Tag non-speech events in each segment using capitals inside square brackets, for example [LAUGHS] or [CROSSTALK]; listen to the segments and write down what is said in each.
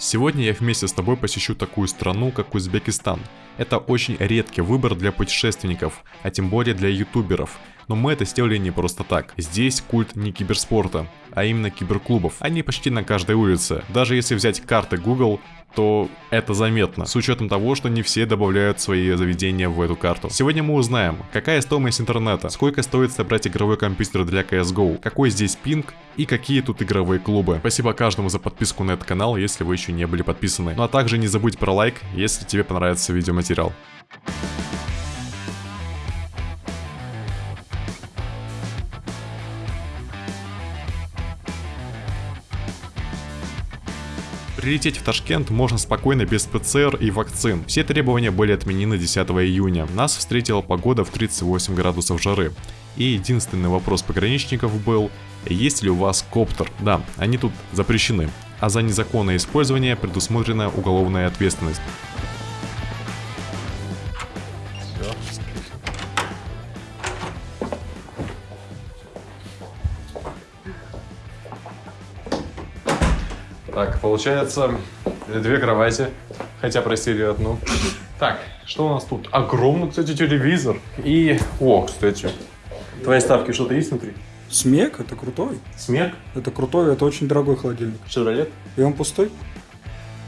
Сегодня я вместе с тобой посещу такую страну, как Узбекистан. Это очень редкий выбор для путешественников, а тем более для ютуберов. Но мы это сделали не просто так. Здесь культ не киберспорта, а именно киберклубов. Они почти на каждой улице. Даже если взять карты Google, то это заметно, с учетом того, что не все добавляют свои заведения в эту карту. Сегодня мы узнаем, какая стоимость интернета, сколько стоит собрать игровой компьютер для CSGO, какой здесь пинг и какие тут игровые клубы. Спасибо каждому за подписку на этот канал, если вы еще не были подписаны. Ну а также не забудь про лайк, если тебе понравится видеоматериал. Прилететь в Ташкент можно спокойно без ПЦР и вакцин. Все требования были отменены 10 июня. Нас встретила погода в 38 градусов жары. И единственный вопрос пограничников был, есть ли у вас коптер? Да, они тут запрещены. А за незаконное использование предусмотрена уголовная ответственность. Получается, две кровати, хотя просили одну. Так, что у нас тут? Огромный, кстати, телевизор. И, о, кстати, твои ставки что-то есть внутри? Смек, это крутой. Смек? Это крутой, это очень дорогой холодильник. Шевролет? И он пустой?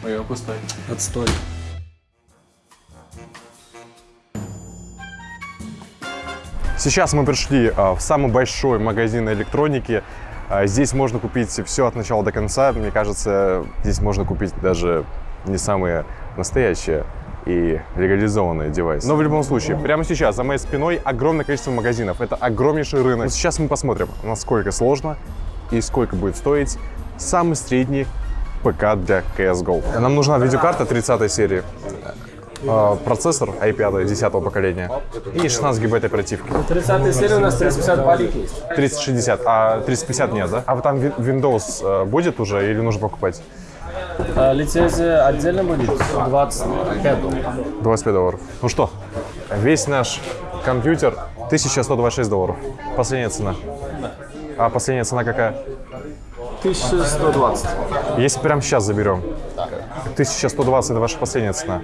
Ой, он пустой. Отстой. Сейчас мы пришли а, в самый большой магазин электроники. А, здесь можно купить все от начала до конца. Мне кажется, здесь можно купить даже не самые настоящие и легализованные девайсы. Но в любом случае, прямо сейчас за моей спиной огромное количество магазинов. Это огромнейший рынок. Вот сейчас мы посмотрим, насколько сложно и сколько будет стоить самый средний ПК для CSGO. Нам нужна видеокарта 30 серии. А, процессор i5 10 поколения и 16 гигабайт оперативки. 30 серия у нас 350 полик есть. 3060, а 350 нет, да? А там Windows э, будет уже или нужно покупать? А, Лицензия отдельно будет 25 долларов. 25 долларов. Ну что, весь наш компьютер 1126 долларов. Последняя цена. А последняя цена какая? 1120. Если прямо сейчас заберем, 1120 это ваша последняя цена.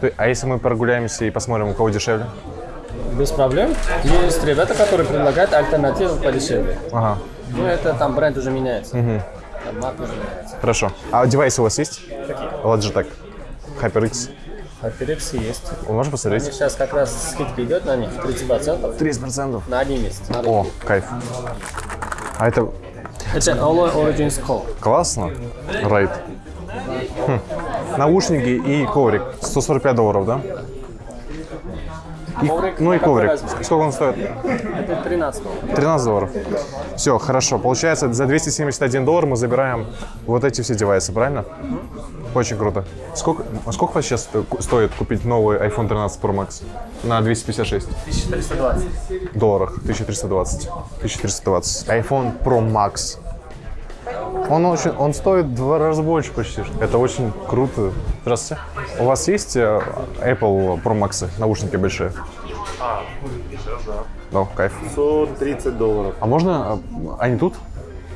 То- А если мы прогуляемся и посмотрим, у кого дешевле? Без проблем. Есть ребята, которые предлагают альтернативу подешевле. Ага, Ну, это там бренд уже меняется. Там марка уже меняется. хорошо. А девайсы у вас есть? Какие? Logitech, HyperX. HyperX есть. Вы можете посмотреть? Сейчас как раз скидка идет на них 30% 30%. на один месяц. на О, кайф. А это Это Alloy Origins Core. классно. Райд. Хм. Наушники и коврик. 145 долларов, да? И- Коврик, ну и коврик. разница? Сколько он стоит? Это 13 долларов. 13 долларов. Все, хорошо. Получается, за 271 доллар мы забираем вот эти все девайсы, правильно? Очень круто. Сколько, а сколько вас сейчас стоит купить новый iPhone 13 Pro Max на 256 1320. долларах? 1320. 1320. iPhone Pro Max. Он, очень, он стоит в два раза больше почти. Это очень круто. Здравствуйте. У вас есть э, Apple Pro Max, наушники большие? Да, кайф. 130 долларов. А можно, э, они тут?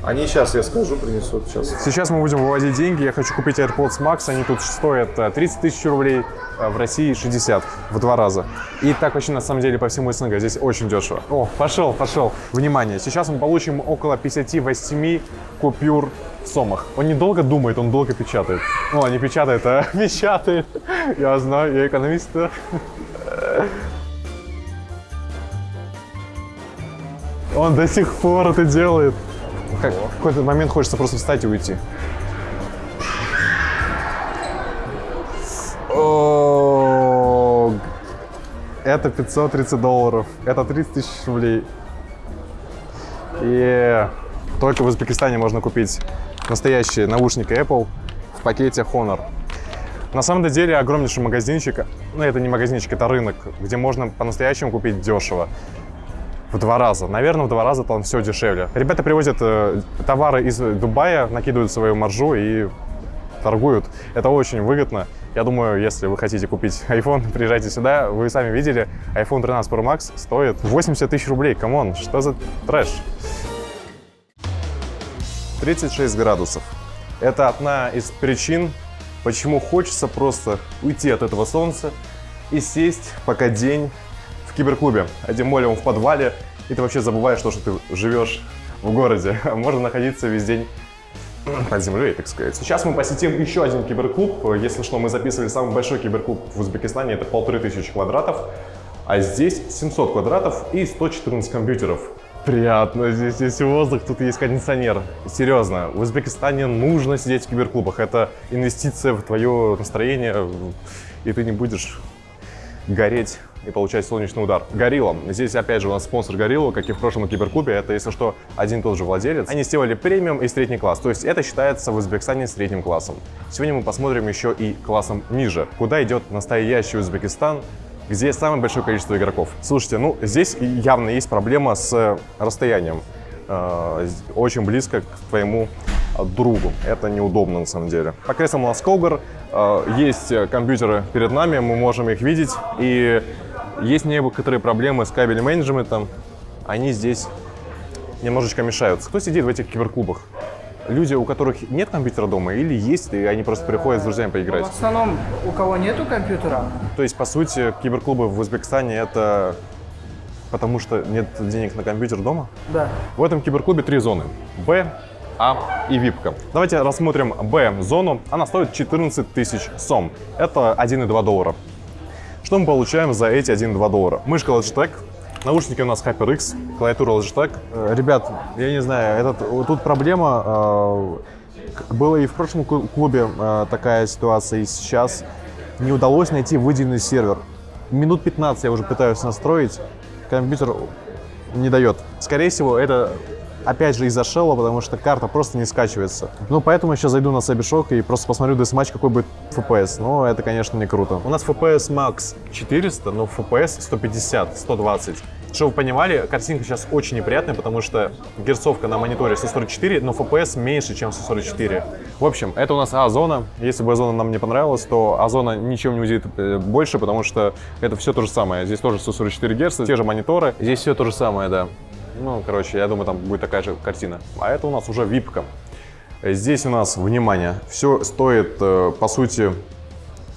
Они сейчас, я скажу, принесут сейчас. Сейчас мы будем выводить деньги. Я хочу купить AirPods Max. Они тут стоят э, 30 тысяч рублей, э, в России 60, в два раза. И так вообще на самом деле по всему СНГ. Здесь очень дешево. О, пошел, пошел. Внимание, сейчас мы получим около 58 купюр в сомах. Он недолго думает, он долго печатает. Ну, не печатает, а [LAUGHS] печатает. Я знаю, я экономист. Он до сих пор это делает. Как, в какой-то момент хочется просто встать и уйти. О, Это 530 долларов. Это 30 тысяч рублей. И только в Узбекистане можно купить настоящие наушники Apple в пакете Honor. На самом деле огромнейший магазинчик, ну это не магазинчик, это рынок, где можно по-настоящему купить дешево. В два раза. Наверное, в два раза там все дешевле. Ребята привозят э, товары из Дубая, накидывают свою маржу и торгуют. Это очень выгодно. Я думаю, если вы хотите купить [LAUGHS] iPhone, приезжайте сюда. Вы сами видели, iPhone 13 Pro Max стоит 80 тысяч рублей. Come on, что за трэш? 36 градусов. Это одна из причин, почему хочется просто уйти от этого солнца и сесть пока день киберклубе, а тем более он в подвале, и ты вообще забываешь то, что ты живешь в городе. [LAUGHS] Можно находиться весь день под землей, так сказать. Сейчас мы посетим еще один киберклуб. Если что, мы записывали самый большой киберклуб в Узбекистане, это полторы тысячи квадратов. А здесь 700 квадратов и 114 компьютеров. Приятно, здесь есть воздух, тут есть кондиционер. Серьезно, в Узбекистане нужно сидеть в киберклубах. Это инвестиция в твое настроение, и ты не будешь гореть и получать солнечный удар. Горилла. Здесь опять же у нас спонсор Горилла, как и в прошлом киберклубе. Это, если что, один и тот же владелец. Они сделали премиум и средний класс. То есть это считается в Узбекистане средним классом. Сегодня мы посмотрим еще и классом ниже. Куда идет настоящий Узбекистан, где самое большое количество игроков. Слушайте, ну здесь явно есть проблема с расстоянием. Э, очень близко к твоему другу. Это неудобно на самом деле. По креслам Колгар. Э, есть компьютеры перед нами, мы можем их видеть. И есть некоторые проблемы с кабелем менеджментом. Они здесь немножечко мешают. Кто сидит в этих киберклубах? Люди, у которых нет компьютера дома или есть, и они просто приходят с друзьями поиграть? В основном, у кого нету компьютера. То есть, по сути, киберклубы в Узбекистане это потому что нет денег на компьютер дома? Да. В этом киберклубе три зоны. Б, А и ВИПка. Давайте рассмотрим Б-зону. Она стоит 14 тысяч сом. Это 1,2 доллара. Что мы получаем за эти 1,2 доллара? Мышка Logitech, Наушники у нас HyperX, клавиатура Logitech. Э, Ребят, я не знаю, этот, тут проблема. э, Была и в прошлом клу- клубе э, такая ситуация, и сейчас не удалось найти выделенный сервер. Минут 15 я уже пытаюсь настроить, компьютер не дает. Скорее всего, это опять же из-за шелла, потому что карта просто не скачивается. Ну, поэтому сейчас зайду на Сабишок и просто посмотрю десматч, какой будет FPS. Но это, конечно, не круто. У нас FPS Max 400, но FPS 150, 120. Чтобы вы понимали, картинка сейчас очень неприятная, потому что герцовка на мониторе 144, но FPS меньше, чем 144. В общем, это у нас А-зона. Если бы зона нам не понравилась, то А-зона ничем не удивит э, больше, потому что это все то же самое. Здесь тоже 144 Гц, те же мониторы. Здесь все то же самое, да. Ну, короче, я думаю, там будет такая же картина. А это у нас уже випка. Здесь у нас, внимание, все стоит, э, по сути,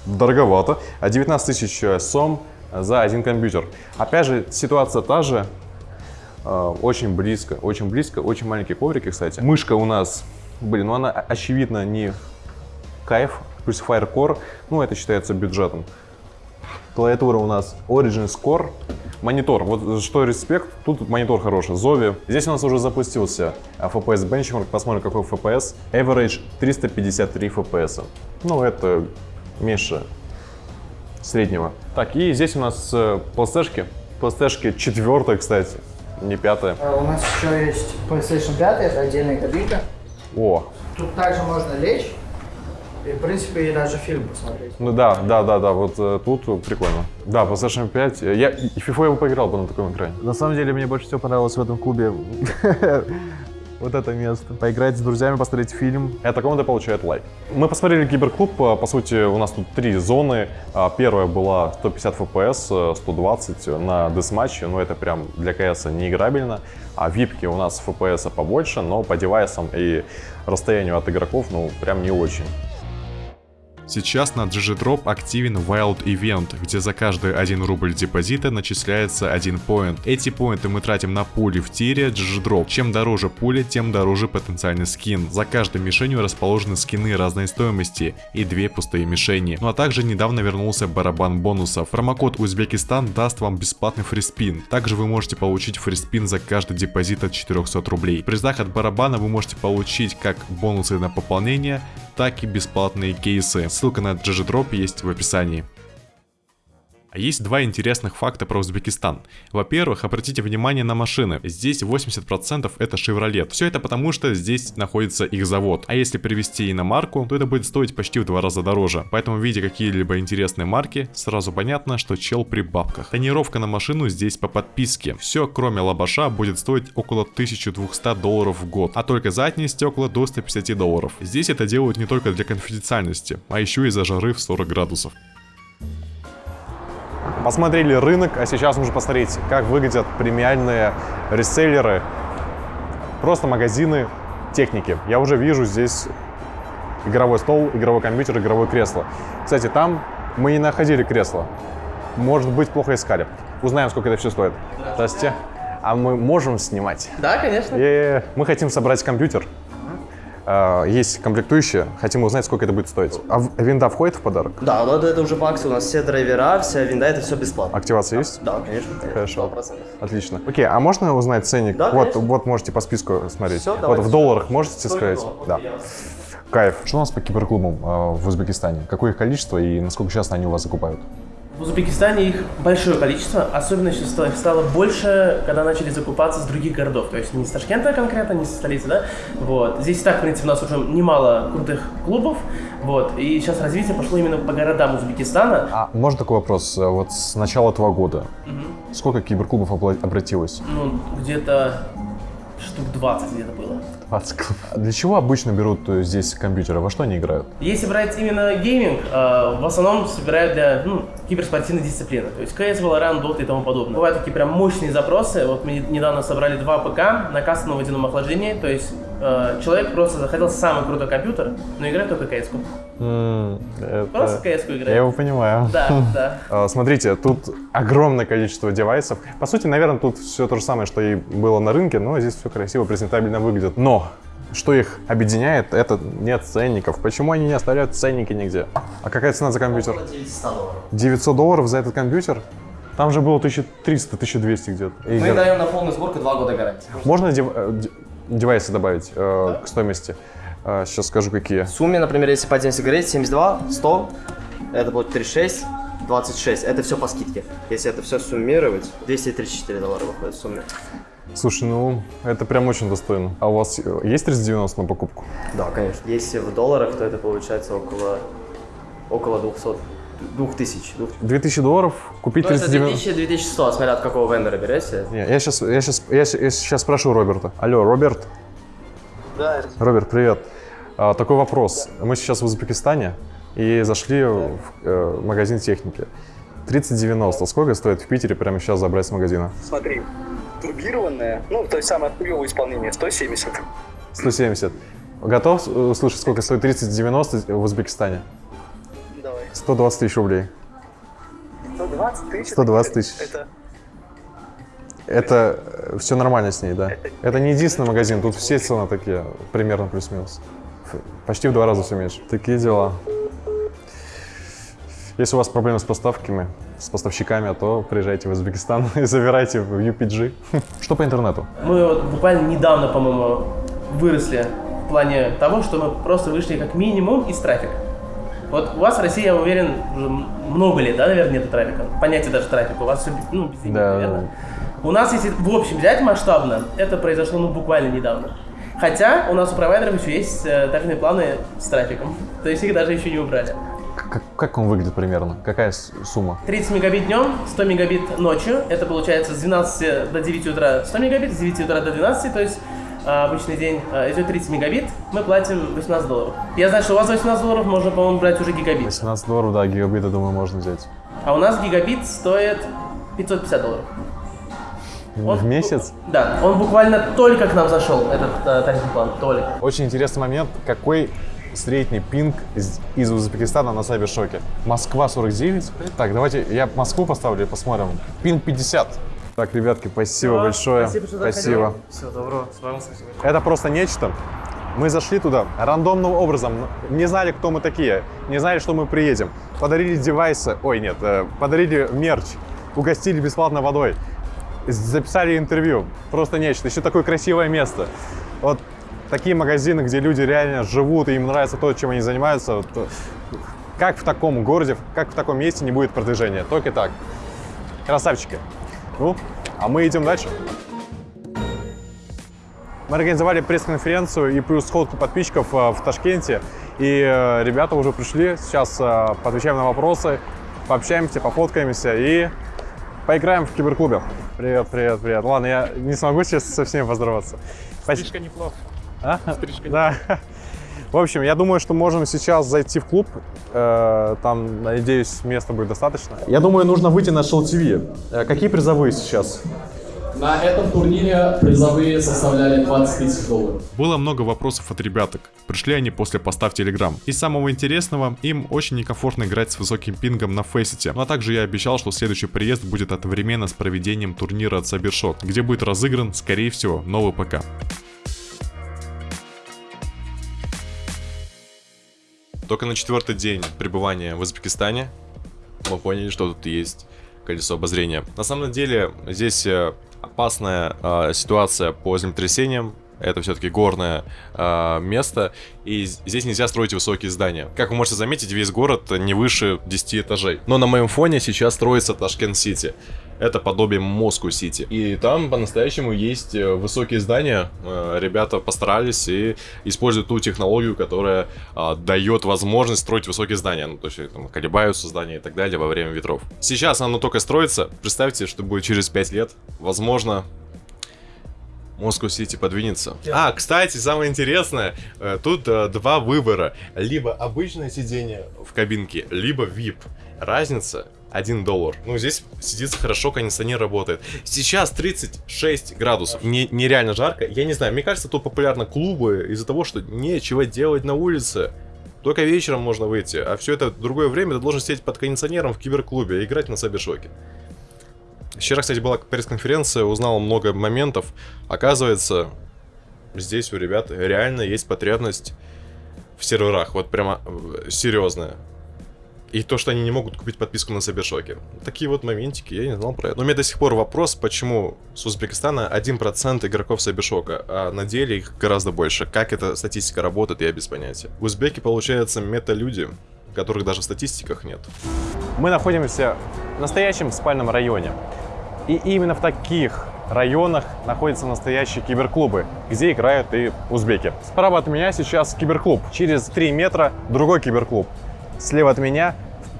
дороговато. А 19 тысяч э, сом за один компьютер. Опять же, ситуация та же. Э, Очень близко, очень близко. Очень маленькие коврики, кстати. Мышка у нас, блин, ну она очевидно не кайф. Плюс Firecore, ну это считается бюджетом. Клавиатура у нас Origin Score. Монитор, вот что респект, тут монитор хороший, Zovi. Здесь у нас уже запустился FPS Benchmark, посмотрим какой FPS. Average 353 FPS. Ну, это меньше среднего. Так, и здесь у нас э, PlayStation. PlayStation 4, кстати, не пятая. А У нас еще есть PlayStation 5, это отдельная кабинка. О, Тут также можно лечь и, в принципе, и даже фильм посмотреть. ну да, да, да, да, вот э, тут прикольно. Да, PlayStation 5, э, я и FIFA я бы поиграл бы на таком экране. На самом деле, мне больше всего понравилось в этом клубе [LAUGHS] вот это место. Поиграть с друзьями, посмотреть фильм. Эта команда получает лайк. Мы посмотрели Киберклуб. По по сути, у нас тут три зоны. А, Первая была 150 FPS, э, 120 на десматче. Но это прям для CS неиграбельно. А випки у нас FPS побольше, но по девайсам и расстоянию от игроков, ну, прям не очень. Сейчас на GGDrop активен Wild Event, где за каждый 1 рубль депозита начисляется 1 поинт. Эти поинты мы тратим на пули в тире GGDrop. Чем дороже пуля, тем дороже потенциальный скин. За каждой мишенью расположены скины разной стоимости и две пустые мишени. Ну а также недавно вернулся барабан бонусов. Промокод Узбекистан даст вам бесплатный фриспин. Также вы можете получить фриспин за каждый депозит от 400 рублей. Призах от барабана вы можете получить как бонусы на пополнение, так и бесплатные кейсы. Ссылка на GGDrop есть в описании. А Есть два интересных факта про Узбекистан. Во-первых, обратите внимание на машины. Здесь 80% это Chevrolet. Все это потому, что здесь находится их завод. А если привезти иномарку, то это будет стоить почти в два раза дороже. Поэтому, видя какие-либо интересные марки, сразу понятно, что чел при бабках. Тонировка на машину здесь по подписке. Все, кроме лабаша, будет стоить около 1200 долларов в год. А только задние стекла до 150 долларов. Здесь это делают не только для конфиденциальности, а еще и за жары в 40 градусов. Посмотрели рынок, а сейчас нужно посмотреть, как выглядят премиальные реселлеры, просто магазины техники. Я уже вижу здесь игровой стол, игровой компьютер, игровое кресло. Кстати, там мы не находили кресло. Может быть, плохо искали. Узнаем, сколько это все стоит. Здравствуйте. А мы можем снимать? Да, конечно. И мы хотим собрать компьютер. А, Есть комплектующие, хотим узнать, сколько это будет стоить. А винда входит в подарок? Да, но это уже по акции. У нас все драйвера, вся винда, это все бесплатно. Активация есть? Да, конечно. конечно, Хорошо. 100%. Отлично. Окей, а можно узнать ценник? Да, вот, конечно. вот можете по списку смотреть. Всё, вот в долларах можете Сколько сказать? долларов? Да. Кайф. Что у нас по киберклубам э, в Узбекистане? Какое их количество и насколько часто они у вас закупают? В Узбекистане их большое количество, особенно сейчас стало, их стало больше, когда начали закупаться с других городов, то есть не с Ташкента конкретно, не со столицы, да, вот. Здесь и так, в принципе, у нас уже немало крутых клубов, вот, и сейчас развитие пошло именно по городам Узбекистана. А можно такой вопрос? Вот с начала этого года сколько киберклубов обратилось? Ну, где-то штук 20 где-то было. 20 клубов. А Для чего обычно берут э, здесь компьютеры? Во что они играют? Если брать именно гейминг, э, в основном собирают для ну, киберспортивной дисциплины. То есть CS, Valorant, Dota и тому подобное. Бывают такие прям мощные запросы. Вот мы недавно собрали два ПК на кастомном водяном охлаждении. То есть э, человек просто захотел самый крутой компьютер, но играет только CS-ку. Просто CS-ку Я играет. его понимаю. Да, [LAUGHS] да. А, Смотрите, тут огромное количество девайсов. По сути, наверное, тут все то же самое, что и было на рынке, но здесь все красиво, презентабельно выглядит. Но что их объединяет, это нет ценников. Почему они не оставляют ценники нигде? А какая цена за компьютер? Около 900 долларов. 900 долларов за этот компьютер? Там же было 1300-1200 где-то. Мы даем на полную сборку 2 года гарантии. Можно дев- э, девайсы добавить э, к стоимости? Э, сейчас скажу, какие. В сумме, например, если по отдельности говорить, 72, 100, это будет 36, 26. Это все по скидке. Если это все суммировать, 234 доллара выходит в сумме. Слушай, ну, это прям очень достойно. А у вас э, есть 390 на покупку? Да, конечно. Если в долларах, то это получается около, около 200, 2000. 2000. 2000 долларов купить Ну, это 390... 2000-2100, смотря от какого вендора берете. Не, я сейчас, я сейчас, я, я сейчас спрошу Роберта. Алло, Роберт? Да, Роберт, привет. А, такой вопрос. Мы сейчас в Узбекистане и зашли в э, магазин техники. 3090. Сколько стоит в Питере прямо сейчас забрать с магазина? Смотри, турбированная, ну, то есть самое хуевое исполнение, 170. 170. Готов э, услышать, сколько стоит 3090 в Узбекистане? Давай. 120 тысяч рублей. 120 тысяч. 120 тысяч. Это Это все нормально с ней, да? Это не единственный магазин, тут все цены такие, примерно плюс-минус. Почти в два раза все меньше. Такие дела. Если у вас проблемы с поставками, с поставщиками, то приезжайте в Узбекистан [LAUGHS] и забирайте в UPG. [LAUGHS] Что по интернету? Мы вот буквально недавно, по-моему, выросли в плане того, что мы просто вышли как минимум из трафика. Вот у вас в России, я уверен, уже много лет, да, наверное, нет трафика. Понятие даже трафика. У вас все, ну, без денег, Да, наверное. У нас, если в общем взять масштабно, это произошло, ну, буквально недавно. Хотя у нас у провайдеров еще есть э, тарифные планы с трафиком. То есть их даже еще не убрали. Как, как он выглядит примерно? Какая сумма? 30 мегабит днем, 100 мегабит ночью. Это получается с 12 до 9 утра 100 мегабит, с 9 утра до 12, то есть обычный день а, идет 30 мегабит, мы платим 18 долларов. Я знаю, что у вас за 18 долларов можно, по-моему, брать уже гигабит. 18 долларов, да, гигабита, думаю, можно взять. А у нас гигабит стоит 550 долларов. Он- В месяц? Да, он буквально только к нам зашел, этот э, тарифный план, только. Очень интересный момент, какой средний пинг из, из Узбекистана на Сайбершоке. Москва 49. Так, давайте я Москву поставлю и посмотрим. Пинг 50. Так, ребятки, спасибо Всё, большое. спасибо, что спасибо. Всего доброго, с вами спасибо. Это просто нечто. Мы зашли туда рандомным образом, не знали, кто мы такие, не знали, что мы приедем. Подарили девайсы, ой, нет, э, подарили мерч, угостили бесплатно водой, записали интервью. Просто нечто. Еще такое красивое место. Вот такие магазины, где люди реально живут, и им нравится то, чем они занимаются. вот, э, как в таком городе, как в таком месте не будет продвижения? Только так. Красавчики. Ну, а мы идем дальше. Мы организовали пресс-конференцию и плюс сходку подписчиков э, в Ташкенте. И э, ребята уже пришли. Сейчас э, поотвечаем на вопросы, пообщаемся, пофоткаемся и поиграем в киберклубе. Привет, привет, привет. Ладно, я не смогу сейчас со всеми поздороваться. Стрижка неплохо. А? Стрижка Да. В общем, я думаю, что можем сейчас зайти в клуб. Э, Там, надеюсь, места будет достаточно. Я думаю, нужно выйти на Shell TV. Какие призовые сейчас? На этом турнире призовые составляли 20 тысяч долларов. Было много вопросов от ребяток. Пришли они после поста в Telegram. Из самого интересного, им очень некомфортно играть с высоким пингом на Фейсите. Ну а также я обещал, что следующий приезд будет одновременно с проведением турнира от Cybershock, где будет разыгран, скорее всего, новый ПК. Только на четвертый день пребывания в Узбекистане мы поняли, что тут есть колесо обозрения. На самом деле здесь э, опасная э, ситуация по землетрясениям. Это все-таки горное э, место, и здесь нельзя строить высокие здания. Как вы можете заметить, весь город не выше 10 этажей. Но на моем фоне сейчас строится Ташкент-Сити. Это подобие Москву-Сити. И там по-настоящему есть э, высокие здания. Э, ребята постарались и используют ту технологию, которая э, дает возможность строить высокие здания. Ну, то есть там колебаются здания и так далее во время ветров. Сейчас оно только строится. Представьте, что будет через 5 лет. Возможно, Москва-Сити подвинется. А, кстати, самое интересное, э, тут э, два выбора. Либо обычное сиденье в кабинке, либо VIP. Разница 1 доллар. Ну, здесь сидится хорошо, кондиционер работает. Сейчас 36 градусов. Не, нереально жарко. Я не знаю, мне кажется, тут популярны клубы из-за того, что нечего делать на улице. Только вечером можно выйти, а все это другое время ты должен сидеть под кондиционером в киберклубе и играть на Сайбершоке. Вчера, кстати, была пресс-конференция, узнал много моментов. Оказывается, здесь у ребят реально есть потребность в серверах. Вот прямо э, серьезная. И то, что они не могут купить подписку на Сайбершоке. Такие вот моментики, я не знал про это. Но у меня до сих пор вопрос, почему с Узбекистана 1% игроков Сайбершока, а на деле их гораздо больше. Как эта статистика работает, я без понятия. Узбеки, получается, мета-люди, которых даже в статистиках нет. Мы находимся в настоящем спальном районе. И именно в таких районах находятся настоящие киберклубы, где играют и узбеки. Справа от меня сейчас киберклуб. Через 3 метра другой киберклуб. Слева от меня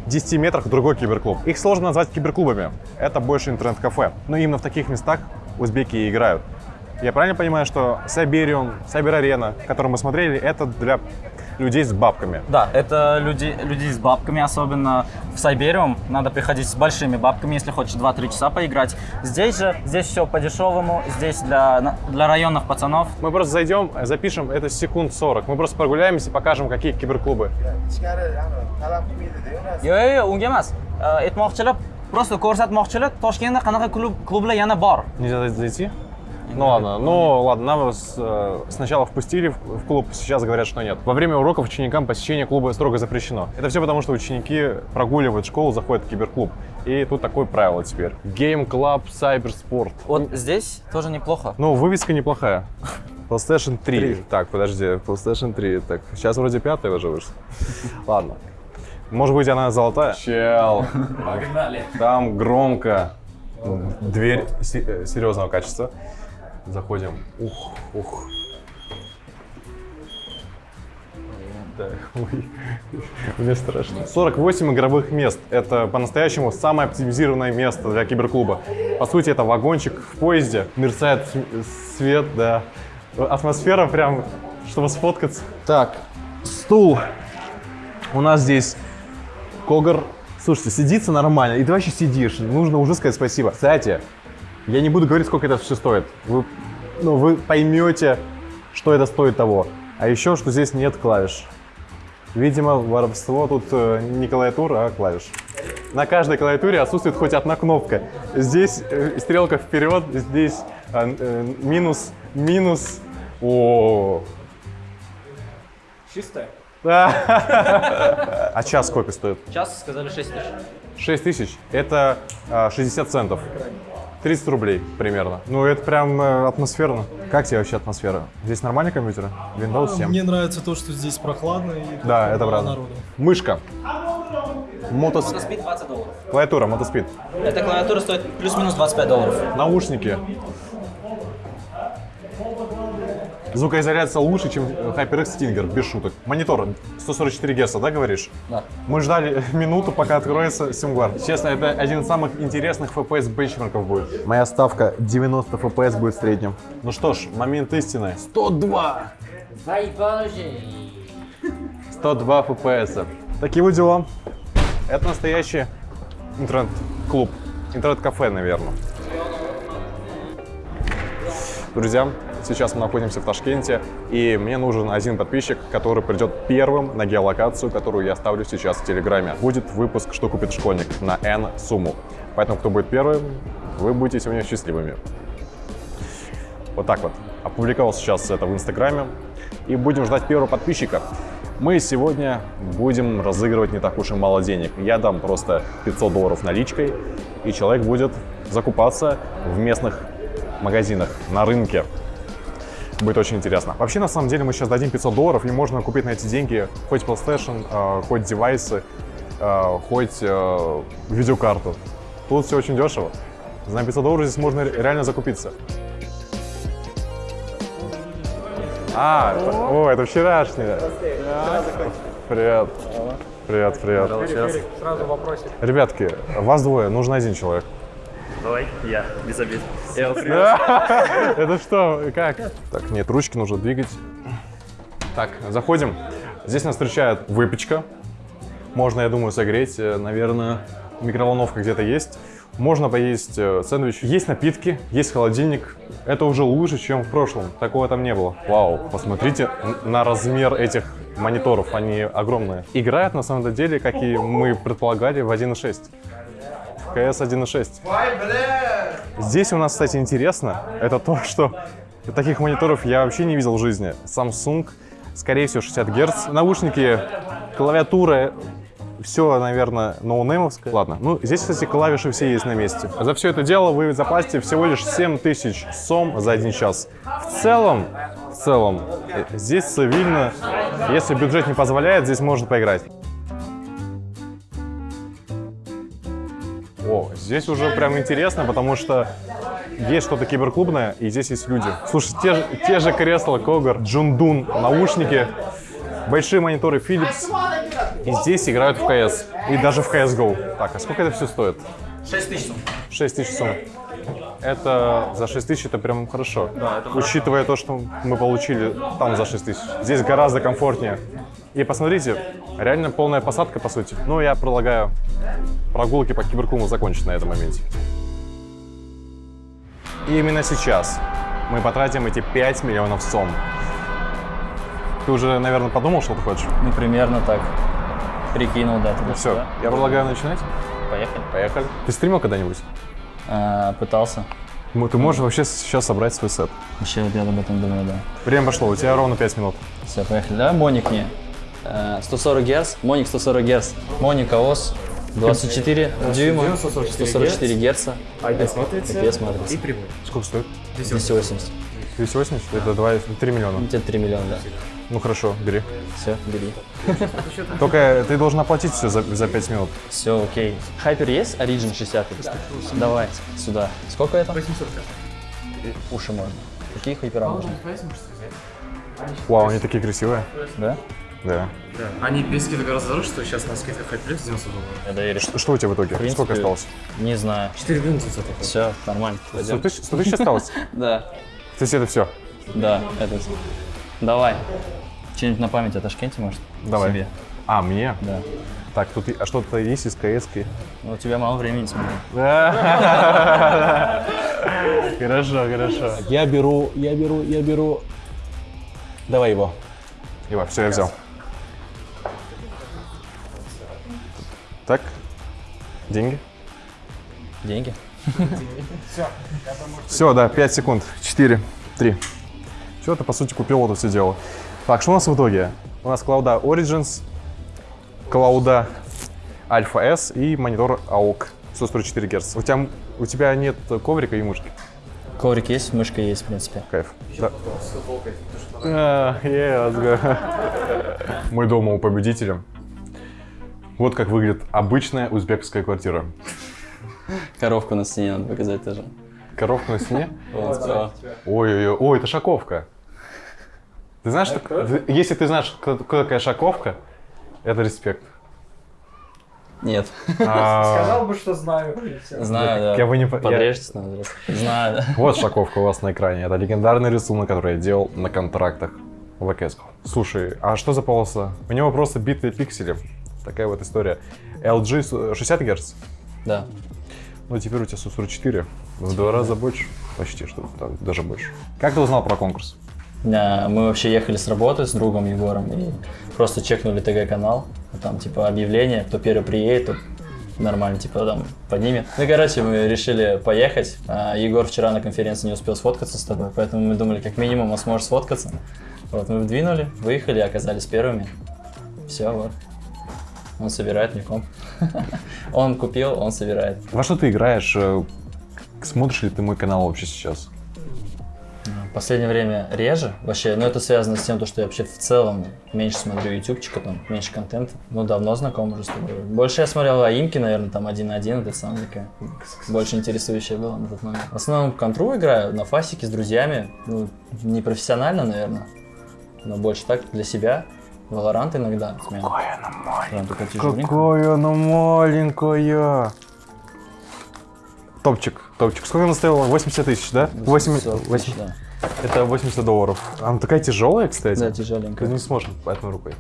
в 10 метрах другой киберклуб. Их сложно назвать киберклубами. Это больше интернет-кафе. Но именно в таких местах узбеки и играют. Я правильно понимаю, что Сайбериум, Сайбер-арена, которую мы смотрели, это для людей с бабками? Да, это люди, люди с бабками, особенно в Сайбериум. Надо приходить с большими бабками, если хочешь 2-3 часа поиграть. Здесь же, здесь все по-дешевому, здесь для, для районных пацанов. Мы просто зайдем, запишем это секунд 40. Мы просто прогуляемся и покажем, какие киберклубы. Yo'q, unga emas. Aytmoqchilar, просто ko'rsatmoqchilar, Toshkentda qanaqa klub, klublar yana bor. Нельзя зайти? Ну ладно, ну ладно, нам э, сначала впустили в клуб, сейчас говорят, что нет. Во время уроков ученикам посещение клуба строго запрещено. Это все потому, что ученики прогуливают школу, заходят в киберклуб. И тут такое правило теперь. Game Club Cybersport. Вот здесь тоже неплохо. Ну, вывеска неплохая. PlayStation 3. Так, подожди, PlayStation 3. Так, сейчас вроде пятая уже вышла. [LAUGHS] Ладно. Может быть, она золотая? Чел. Погнали. Там громко. Дверь э, серьезного качества. Заходим. Ух, ух. Да, ой, [LAUGHS] мне страшно. 48 игровых мест. Это по-настоящему самое оптимизированное место для киберклуба. По сути, это вагончик в поезде. Мерцает свет, да. Атмосфера прям, чтобы сфоткаться. Так, стул. У нас здесь Когар. Слушайте, сидится нормально, и ты вообще сидишь. Нужно уже сказать спасибо. Кстати, я не буду говорить, сколько это все стоит. Вы, ну, вы поймете, что это стоит того. А еще, что здесь нет клавиш. Видимо, воровство тут э, не клавиатура, а клавиш. На каждой клавиатуре отсутствует хоть одна кнопка. Здесь э, стрелка вперед, здесь э, э, минус, минус. О, Чистая? [LAUGHS] А час сколько стоит? Сейчас сказали 6 тысяч. 6 тысяч – это а, 60 центов. 30 рублей примерно. Ну, это прям э, атмосферно. Как тебе вообще атмосфера? Здесь нормальные компьютеры? Windows 7? Мне нравится то, что здесь прохладно и Да, это правда. народу. Мышка. Мотос... Мотоспид 20 долларов. Клавиатура, мотоспид. Эта клавиатура стоит плюс-минус 25 долларов. Наушники. Звукоизоляция лучше, чем HyperX Stinger, без шуток. Монитор 144 Гц, да, говоришь? Да. Мы ждали [LAUGHS] минуту, пока откроется SimGuard. Честно, это один из самых интересных FPS бенчмарков будет. Моя ставка 90 FPS будет в среднем. Ну что ж, момент истины. 102! 102 FPS. Такие вот дела. Это настоящий интернет-клуб. Интернет-кафе, наверное. Друзья, сейчас мы находимся в Ташкенте, и мне нужен один подписчик, который придет первым на геолокацию, которую я оставлю сейчас в Телеграме. Будет выпуск «Что купит школьник» на N сумму. Поэтому, кто будет первым, вы будете сегодня счастливыми. Вот так вот. Опубликовал сейчас это в Инстаграме. И будем ждать первого подписчика. Мы сегодня будем разыгрывать не так уж и мало денег. Я дам просто 500 долларов наличкой, и человек будет закупаться в местных магазинах, на рынке. Будет очень интересно. Вообще, на самом деле, мы сейчас дадим 500 долларов, и можно купить на эти деньги хоть PlayStation, э, хоть девайсы, э, хоть э, видеокарту. Тут все очень дешево. За 500 долларов здесь можно реально закупиться. А, это, о, это вчерашнее. Привет. Привет, привет. Сразу вопросик. Ребятки, вас двое, нужен один человек. Давай, я, без обид. [LAUGHS] Это что, как? Так, нет, ручки нужно двигать. Так, заходим. Здесь нас встречает выпечка. Можно, я думаю, согреть. Э, Наверное, микроволновка где-то есть. Можно поесть э, сэндвич. Есть напитки, есть холодильник. Это уже лучше, чем в прошлом. Такого там не было. Вау, посмотрите на размер этих мониторов. Они огромные. Играют на самом деле, как и мы предполагали, в 1.6. В CS 1.6. Здесь у нас, кстати, интересно, это то, что таких мониторов я вообще не видел в жизни. Samsung, скорее всего, 60 Гц. Наушники, клавиатура, все, наверное, ноунеймовское. Ладно, ну здесь, кстати, клавиши все есть на месте. За все это дело вы заплатите всего лишь 7000 сом за один час. В целом, в целом, э, здесь цивильно, если бюджет не позволяет, здесь можно поиграть. Здесь уже прям интересно, потому что есть что-то киберклубное, и здесь есть люди. Слушай, те, же- те же кресла Когар, Джундун, наушники, большие мониторы Philips. И здесь играют в CS. И даже в CSGO. Так, а сколько это все стоит? 6 тысяч. 6 тысяч сумм. Это за 6 тысяч это прям хорошо. Да, это хорошо. Учитывая то, что мы получили там за 6 тысяч. Здесь гораздо комфортнее. И посмотрите, реально полная посадка, по сути. Ну, я предлагаю прогулки по киберклубу закончить на этом моменте. И именно сейчас мы потратим эти 5 миллионов сом. Ты уже, наверное, подумал, что ты хочешь? Ну, примерно так. Прикинул, да, Ну все, я предлагаю начинать. Поехали. Поехали. Ты стримил когда-нибудь? А, пытался. Ну, Ты можешь вообще сейчас собрать свой сет. Вообще, вот я об этом думаю, да. Время пошло, у тебя ровно 5 минут. Все, поехали. Давай Моник мне. Э, 140 Гц. Моник 140 Гц. Моник АОС. 24 дюйма, 144 герца. IPS матрица IPS матрица. и прямой. Сколько стоит? 280. 280? Это 2, 3 миллиона. Где-то 3 миллиона, да. Ну хорошо, бери. Все, бери. Только ты должен оплатить все за, за 5 минут. Все, окей. Хайпер есть? Origin 60? Давай, сюда. Сколько это? 800. Уши можно. Какие хайпера можно? Вау, они такие красивые. Да? Да. Да. Они без скидок гораздо дороже, что сейчас на скидках Хайплюс 90 долларов. Я доверю. Что, что у тебя в итоге? В принципе, Сколько осталось? Не знаю. 4 миллиона 900. Все, нормально. 100 Пойдем. тысяч, 100 тысяч осталось? [LAUGHS] Да. То есть это все? Да, это всё. Давай. Что-нибудь на память о Ташкенте, может? Давай. Себе. А, мне? Да. Так, тут а что-то есть из кс -ки? Ну, у тебя мало времени, смотри. [LAUGHS] Хорошо, хорошо. Я беру, я беру, я беру. Давай его. Его, все, я взял. Так, деньги. Деньги? Все, да, 5 секунд. 4, 3. Все, ты, по сути, купил вот это все дело. Так, что у нас в итоге? У нас клауда Origins, клауда Alpha S и монитор AOC 144 Гц. У тебя, у тебя нет коврика и мышки? Коврик есть, мышка есть, в принципе. Кайф. Да. А, yeah. [LAUGHS] Мы дома у победителя. Вот как выглядит обычная узбекская квартира. Коровку на стене надо показать тоже. Коровка на стене? [LAUGHS] Ой-ой-ой, ой, это шаковка. Ты знаешь, что- если ты знаешь, кто, кто такая шаковка, это респект. Нет. А, [LAUGHS] Сказал бы, что знаю. Знаю, да. Я бы не Подрежьтесь просто. Знаю, да. Вот шаковка у вас на экране. Это легендарный рисунок, который я делал на контрактах в АКС. Слушай, а что за полоса? У него просто битые пиксели. Такая вот история. LG с- 60 Гц? Да. Ну, теперь у тебя 144. В два раза больше. Почти что так, даже больше. Как ты узнал про конкурс? Да, Мы вообще ехали с работы с другом Егором и просто чекнули ТГ-канал. Там типа объявление, кто первый приедет, тот нормально, типа там поднимет. Ну, короче, мы решили поехать. А Егор вчера на конференции не успел сфоткаться с тобой, поэтому мы думали, как минимум он сможет сфоткаться. Вот, мы вдвинули, выехали, оказались первыми. Все, вот. Он собирает мне комп. [LAUGHS] Он купил, он собирает. Во что ты играешь? Э, Смотришь ли ты мой канал вообще сейчас? В последнее время реже вообще, но это связано с тем, то, что я вообще в целом меньше смотрю ютубчика, там меньше контента. Ну, давно знаком уже с тобой. Больше я смотрел аимки, наверное, там один на один, это самое такое больше интересующее было на тот момент. В основном контру играю, на фасике с друзьями, ну, не профессионально, наверное, но больше так для себя. Валорант иногда. Какое оно маленькое. Какое оно маленькое. Топчик, топчик. Сколько она стоила? 80 тысяч, да? 80, 80 да. Это 80 долларов. Она такая тяжелая, кстати. Да, тяжеленькая. Ты не сможешь одной рукой.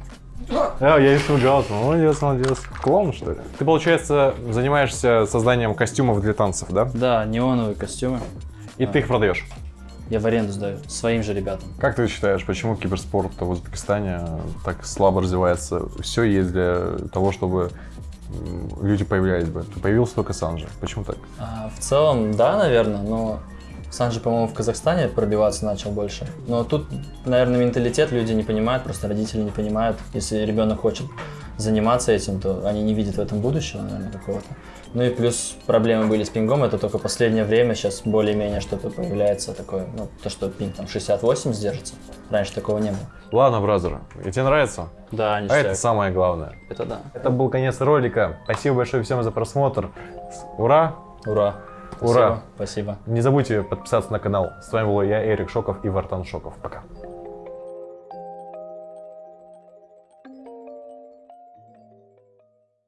А, я испугался. Молодец, молодец. Клоун, что ли? Ты, получается, занимаешься созданием костюмов для танцев, да? Да, неоновые костюмы. И ты их продаешь? Я в аренду сдаю своим же ребятам. Как ты считаешь, почему киберспорт в Узбекистане так слабо развивается? Все есть для того, чтобы люди появлялись бы. Появился только Санжи. Почему так? А, в целом, да, наверное, но Санжи, по-моему, в Казахстане пробиваться начал больше. Но тут, наверное, менталитет люди не понимают, просто родители не понимают. Если ребенок хочет заниматься этим, то они не видят в этом будущего, наверное, какого-то. Ну и плюс проблемы были с пингом, это только последнее время, сейчас более-менее что-то появляется такое, ну, то, что пинг там 68 держится. Раньше такого не было. Ладно, бразер, и тебе нравится? Да, ништяк. А это самое главное. Это да. Это был конец ролика. Спасибо большое всем за просмотр. Ура! Ура! Ура! Спасибо. Не забудьте подписаться на канал. С вами был я, Эрик Шоков и Вартан Шоков. Пока.